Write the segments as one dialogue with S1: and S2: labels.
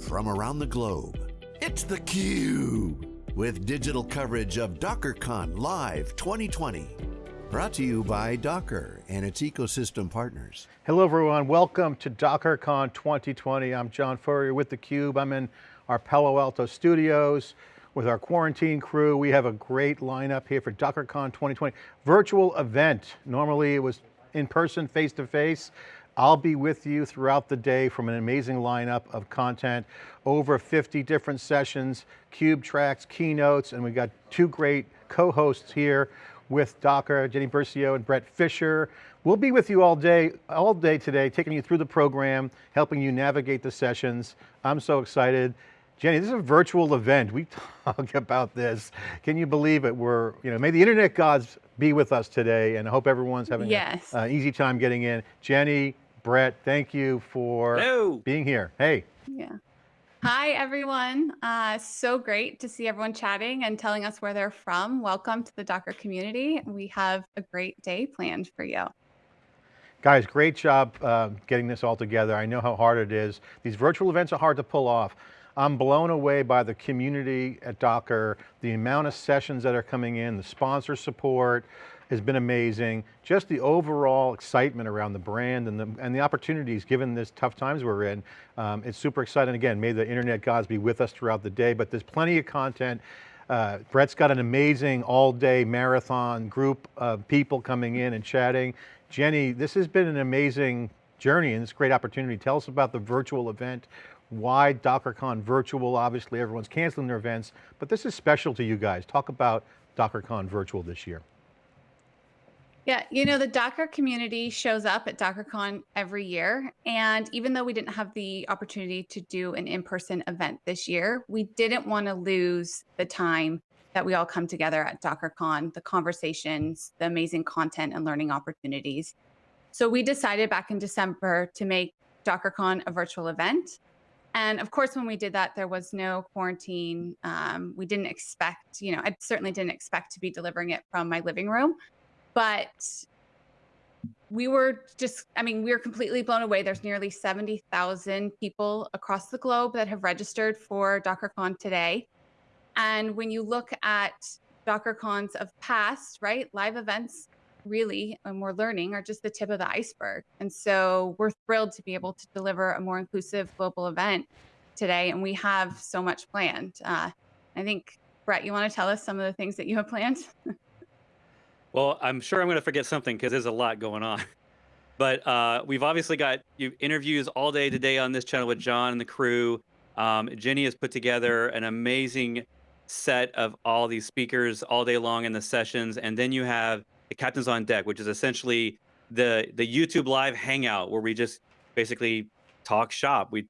S1: from around the globe. It's theCUBE, with digital coverage of DockerCon Live 2020. Brought to you by Docker and its ecosystem partners.
S2: Hello everyone, welcome to DockerCon 2020. I'm John Furrier with theCUBE. I'm in our Palo Alto studios with our quarantine crew. We have a great lineup here for DockerCon 2020. Virtual event. Normally it was in person, face to face. I'll be with you throughout the day from an amazing lineup of content, over 50 different sessions, CUBE tracks, keynotes, and we've got two great co-hosts here with Docker, Jenny Burcio and Bret Fisher. We'll be with you all day, all day today, taking you through the program, helping you navigate the sessions. I'm so excited. Jenny, this is a virtual event. We talk about this. Can you believe it? We're, you know, may the internet gods be with us today and I hope everyone's having
S3: yes.
S2: an uh, easy time getting in. Jenny, Bret, thank you for
S4: Hello.
S2: being here. Hey.
S3: Yeah. Hi, everyone. Uh, so great to see everyone chatting and telling us where they're from. Welcome to the Docker community. We have a great day planned for you.
S2: Guys, great job uh, getting this all together. I know how hard it is. These virtual events are hard to pull off. I'm blown away by the community at Docker, the amount of sessions that are coming in, the sponsor support, has been amazing. Just the overall excitement around the brand and the, and the opportunities given this tough times we're in. Um, it's super exciting. Again, may the internet gods be with us throughout the day, but there's plenty of content. Uh, Bret's got an amazing all day marathon group of people coming in and chatting. Jenny, this has been an amazing journey and a great opportunity. Tell us about the virtual event, why DockerCon virtual, obviously everyone's canceling their events, but this is special to you guys. Talk about DockerCon virtual this year.
S3: Yeah, you know, the Docker community shows up at DockerCon every year. And even though we didn't have the opportunity to do an in-person event this year, we didn't want to lose the time that we all come together at DockerCon, the conversations, the amazing content and learning opportunities. So we decided back in December to make DockerCon a virtual event. And of course, when we did that, there was no quarantine. Um, we didn't expect, you know, I certainly didn't expect to be delivering it from my living room but we were just, I mean, we were completely blown away. There's nearly 70,000 people across the globe that have registered for DockerCon today. And when you look at DockerCons of past, right, live events really, and we're learning, are just the tip of the iceberg. And so we're thrilled to be able to deliver a more inclusive global event today. And we have so much planned. Uh, I think, Bret, you want to tell us some of the things that you have planned?
S4: Well, I'm sure I'm going to forget something because there's a lot going on. But uh, we've obviously got you interviews all day today on this channel with John and the crew. Um, Jenny has put together an amazing set of all these speakers all day long in the sessions, and then you have the Captains on Deck, which is essentially the the YouTube live hangout where we just basically talk shop. We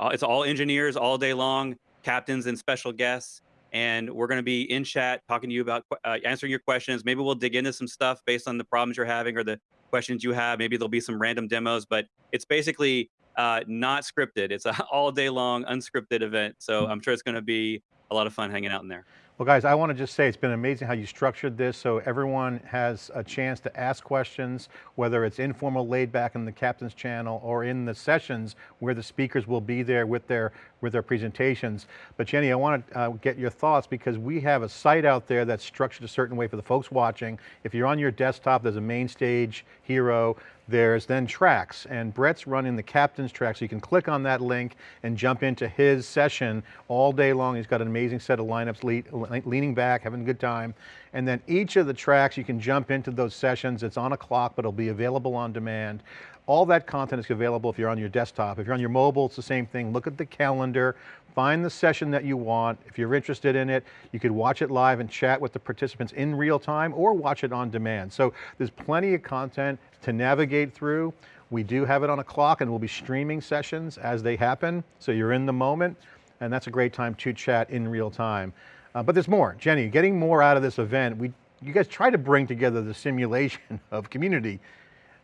S4: it's all engineers all day long, captains and special guests and we're going to be in chat talking to you about uh, answering your questions. Maybe we'll dig into some stuff based on the problems you're having or the questions you have. Maybe there'll be some random demos, but it's basically uh, not scripted. It's an all day long unscripted event. So I'm sure it's going to be a lot of fun hanging out in there.
S2: Well guys, I want to just say it's been amazing how you structured this so everyone has a chance to ask questions, whether it's informal laid back in the captain's channel or in the sessions where the speakers will be there with their, with their presentations. But Jenny, I want to uh, get your thoughts because we have a site out there that's structured a certain way for the folks watching. If you're on your desktop, there's a main stage hero, there's then tracks and Bret's running the captain's track. So you can click on that link and jump into his session all day long. He's got an amazing set of lineups, leaning back, having a good time. And then each of the tracks, you can jump into those sessions. It's on a clock, but it'll be available on demand. All that content is available if you're on your desktop. If you're on your mobile, it's the same thing. Look at the calendar, find the session that you want. If you're interested in it, you could watch it live and chat with the participants in real time or watch it on demand. So there's plenty of content to navigate through. We do have it on a clock and we'll be streaming sessions as they happen. So you're in the moment and that's a great time to chat in real time. Uh, but there's more. Jenny, getting more out of this event, we, you guys try to bring together the simulation of community.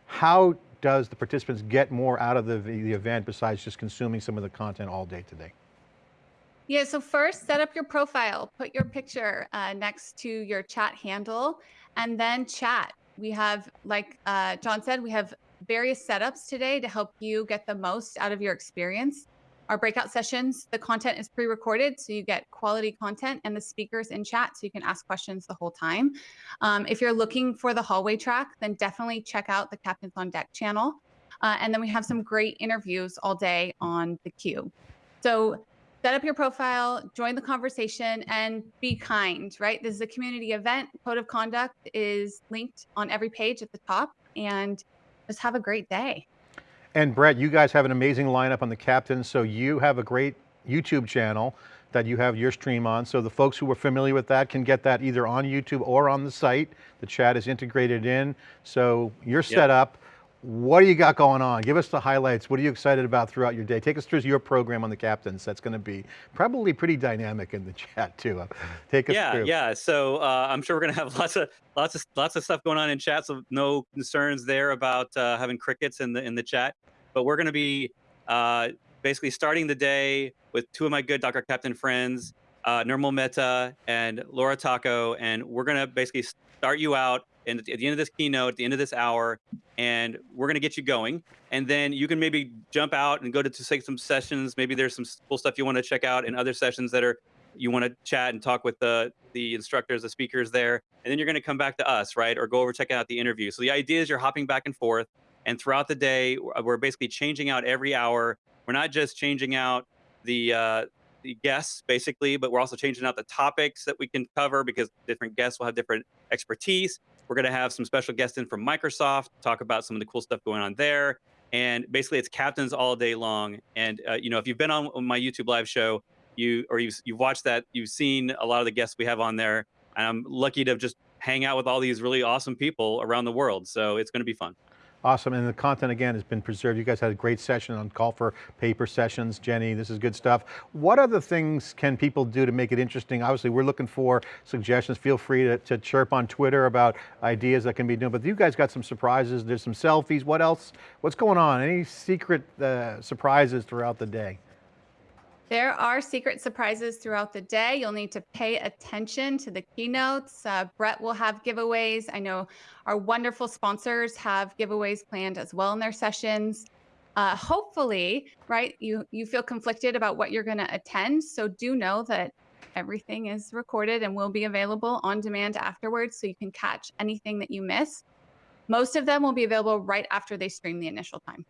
S2: How does the participants get more out of the, the event besides just consuming some of the content all day today?
S3: Yeah, so first set up your profile, put your picture uh, next to your chat handle, and then chat. We have, like uh, John said, we have various setups today to help you get the most out of your experience. Our breakout sessions, the content is pre-recorded, so you get quality content and the speakers in chat, so you can ask questions the whole time. Um, if you're looking for the hallway track, then definitely check out the Captains on Deck channel. Uh, and then we have some great interviews all day on theCUBE. So set up your profile, join the conversation, and be kind, right? This is a community event. Code of conduct is linked on every page at the top, and just have a great day.
S2: And Bret, you guys have an amazing lineup on the Captain, so you have a great YouTube channel that you have your stream on. So the folks who are familiar with that can get that either on YouTube or on the site. The chat is integrated in. So you're
S4: Yep.
S2: set up. What do you got going on? Give us the highlights. What are you excited about throughout your day? Take us through your program on the captains. That's going to be probably pretty dynamic in the chat too. Take us
S4: Yeah,
S2: through.
S4: yeah. So uh, I'm sure we're gonna have lots of lots of lots of stuff going on in chat. So no concerns there about uh, having crickets in the in the chat. But we're gonna be uh, basically starting the day with two of my good Docker Captain friends, uh, Nirmal Mehta and Laura Tacho, and we're gonna basically start you out. And at the end of this keynote, at the end of this hour, and we're gonna get you going. And then you can maybe jump out and go to, to take some sessions. Maybe there's some cool stuff you want to check out in other sessions that are you want to chat and talk with the the instructors, the speakers there, and then you're going to come back to us, right? Or go over check out the interview. So the idea is you're hopping back and forth, and throughout the day, we're basically changing out every hour. We're not just changing out the uh, the guests basically, but we're also changing out the topics that we can cover because different guests will have different expertise. We're going to have some special guests in from Microsoft, talk about some of the cool stuff going on there. And basically, it's captains all day long. And uh, you know, if you've been on my YouTube live show, you or you've you've watched that, you've seen a lot of the guests we have on there. And I'm lucky to just hang out with all these really awesome people around the world. So it's going to be fun.
S2: Awesome, and the content again has been preserved. You guys had a great session on call for paper sessions. Jenny, this is good stuff. What other things can people do to make it interesting? Obviously, we're looking for suggestions. Feel free to, to chirp on Twitter about ideas that can be done, but you guys got some surprises. There's some selfies. What else? What's going on? Any secret uh, surprises throughout the day?
S3: There are secret surprises throughout the day. You'll need to pay attention to the keynotes. Uh, Brett will have giveaways. I know our wonderful sponsors have giveaways planned as well in their sessions. Uh, hopefully, right, you, you feel conflicted about what you're going to attend. So do know that everything is recorded and will be available on demand afterwards so you can catch anything that you miss. Most of them will be available right after they stream the initial time.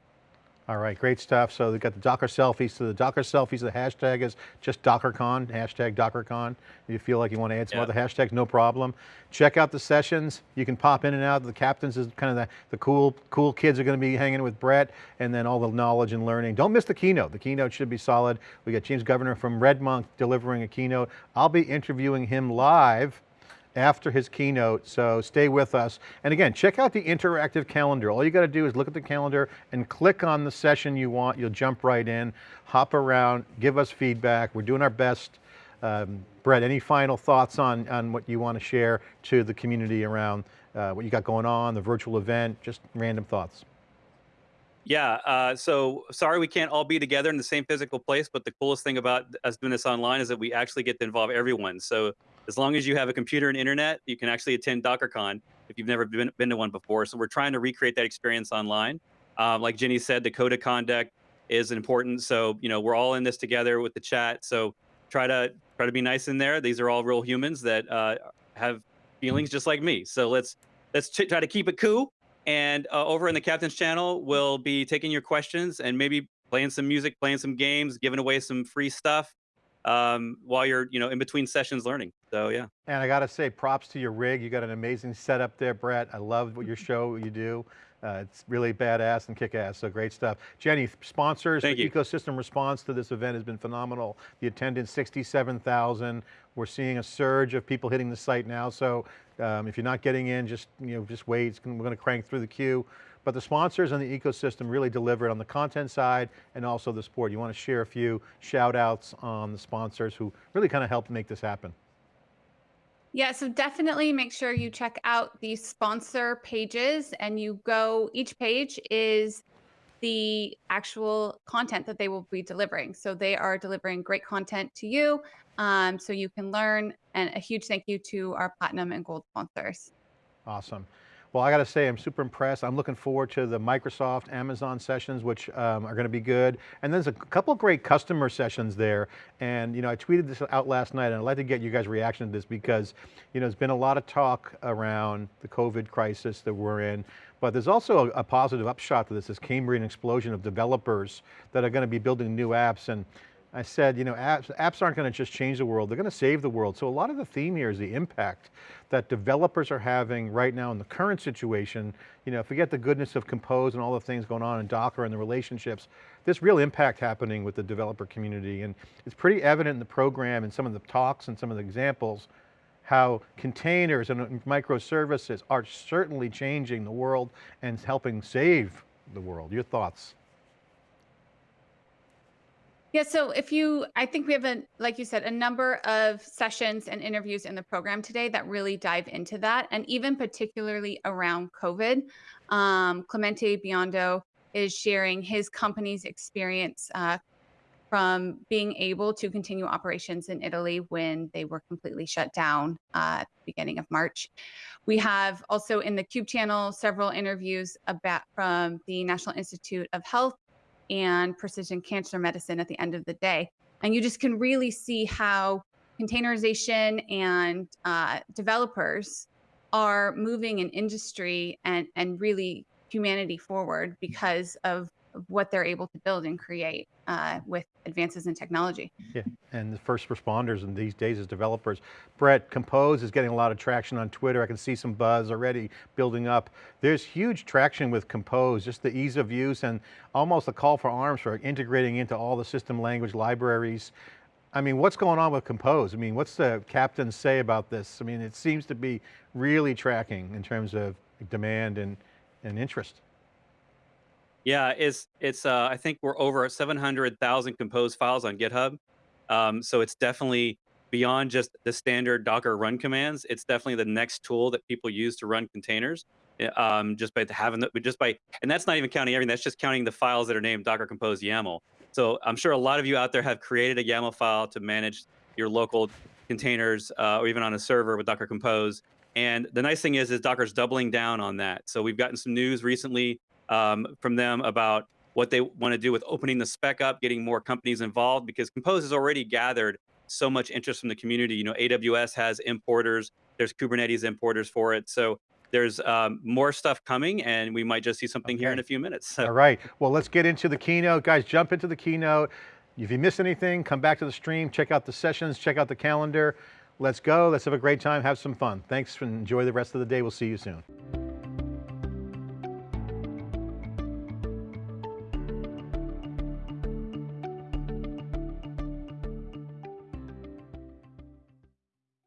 S2: All right, great stuff. So they got the Docker selfies. So the Docker selfies, the hashtag is just DockerCon, hashtag DockerCon. If you feel like you want to add some
S4: Yeah.
S2: other hashtags, no problem. Check out the sessions. You can pop in and out. The captains is kind of the, the cool, cool kids are going to be hanging with Bret and then all the knowledge and learning. Don't miss the keynote. The keynote should be solid. We got James Governor from RedMonk delivering a keynote. I'll be interviewing him live after his keynote, so stay with us. And again, check out the interactive calendar. All you got to do is look at the calendar and click on the session you want. You'll jump right in, hop around, give us feedback. We're doing our best. Um, Bret, any final thoughts on, on what you want to share to the community around uh, what you got going on, the virtual event, just random thoughts?
S4: Yeah. Uh, so sorry we can't all be together in the same physical place, but the coolest thing about us doing this online is that we actually get to involve everyone. So as long as you have a computer and internet, you can actually attend DockerCon if you've never been, been to one before. So we're trying to recreate that experience online. Um, like Jenny said, the code of conduct is important. So you know we're all in this together with the chat. So try to try to be nice in there. These are all real humans that uh, have feelings just like me. So let's let's try to keep it cool. And uh, over in the captain's channel, we'll be taking your questions and maybe playing some music, playing some games, giving away some free stuff um, while you're, you know, in between sessions learning. So yeah.
S2: And I got to say, props to your rig. You got an amazing setup there, Bret. I love what your show you do. Uh, it's really badass and kick-ass, so great stuff. Jenny, sponsors,
S4: Thank
S2: the
S4: you.
S2: ecosystem response to this event has been phenomenal. The attendance, 67,000. We're seeing a surge of people hitting the site now, so um, if you're not getting in, just, you know, just wait. We're going to crank through the queue. But the sponsors and the ecosystem really delivered on the content side and also the sport. You want to share a few shout outs on the sponsors who really kind of helped make this happen.
S3: Yeah, so definitely make sure you check out the sponsor pages and you go, each page is the actual content that they will be delivering. So they are delivering great content to you um, so you can learn. And a huge thank you to our platinum and gold sponsors.
S2: Awesome. Well, I got to say, I'm super impressed. I'm looking forward to the Microsoft, Amazon sessions, which um, are going to be good. And there's a couple great customer sessions there. And, you know, I tweeted this out last night and I'd like to get you guys' reaction to this because, you know, there's been a lot of talk around the COVID crisis that we're in, but there's also a, a positive upshot to this, this Cambrian explosion of developers that are going to be building new apps. And I said, you know, apps, apps aren't going to just change the world, they're going to save the world. So a lot of the theme here is the impact that developers are having right now in the current situation. You know, forget the goodness of Compose and all the things going on in Docker and the relationships. This real impact happening with the developer community and it's pretty evident in the program and some of the talks and some of the examples how containers and microservices are certainly changing the world and helping save the world. Your thoughts?
S3: Yeah, so if you, I think we have a, like you said, a number of sessions and interviews in the program today that really dive into that, and even particularly around COVID. Um, Clemente Biondo is sharing his company's experience uh, from being able to continue operations in Italy when they were completely shut down uh, at the beginning of March. We have also in the Cube channel several interviews about from the National Institute of Health and precision cancer medicine at the end of the day. And you just can really see how containerization and uh, developers are moving an industry and, and really humanity forward because of what they're able to build and create uh, with advances in technology.
S2: Yeah, and the first responders in these days as developers. Bret, Compose is getting a lot of traction on Twitter. I can see some buzz already building up. There's huge traction with Compose, just the ease of use and almost a call for arms for integrating into all the system language libraries. I mean, what's going on with Compose? I mean, what's the captain say about this? I mean, it seems to be really tracking in terms of demand and, and interest.
S4: Yeah, it's it's. Uh, I think we're over 700,000 composed files on GitHub. Um, so it's definitely beyond just the standard Docker run commands. It's definitely the next tool that people use to run containers. Um, just by having the, just by, and that's not even counting everything. That's just counting the files that are named Docker Compose YAML. So I'm sure a lot of you out there have created a YAML file to manage your local containers uh, or even on a server with Docker Compose. And the nice thing is, is Docker's doubling down on that. So we've gotten some news recently um, from them about what they want to do with opening the spec up, getting more companies involved, because Compose has already gathered so much interest from the community. You know, AWS has importers, there's Kubernetes importers for it. So there's um, more stuff coming and we might just see something okay. here in a few minutes. So.
S2: All right, well, let's get into the keynote. Guys, jump into the keynote. If you miss anything, come back to the stream, check out the sessions, check out the calendar. Let's go, let's have a great time, have some fun. Thanks and enjoy the rest of the day. We'll see you soon.